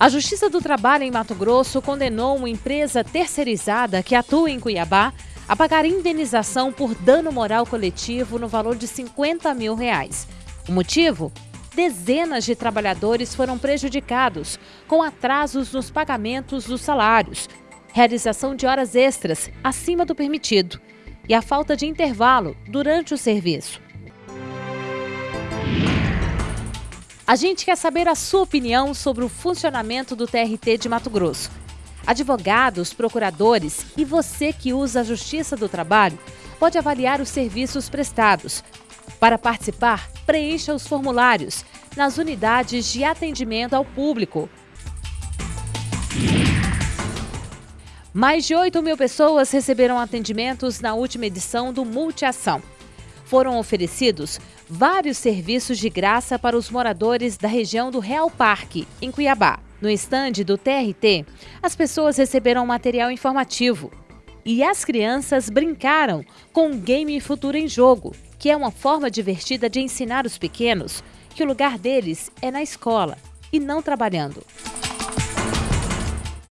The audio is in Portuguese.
A Justiça do Trabalho em Mato Grosso condenou uma empresa terceirizada que atua em Cuiabá a pagar indenização por dano moral coletivo no valor de 50 mil reais. O motivo? Dezenas de trabalhadores foram prejudicados com atrasos nos pagamentos dos salários, realização de horas extras acima do permitido e a falta de intervalo durante o serviço. A gente quer saber a sua opinião sobre o funcionamento do TRT de Mato Grosso. Advogados, procuradores e você que usa a Justiça do Trabalho pode avaliar os serviços prestados. Para participar, preencha os formulários nas unidades de atendimento ao público. Mais de 8 mil pessoas receberam atendimentos na última edição do Multiação foram oferecidos vários serviços de graça para os moradores da região do Real Parque, em Cuiabá. No estande do TRT, as pessoas receberam material informativo e as crianças brincaram com o Game Futuro em Jogo, que é uma forma divertida de ensinar os pequenos que o lugar deles é na escola e não trabalhando.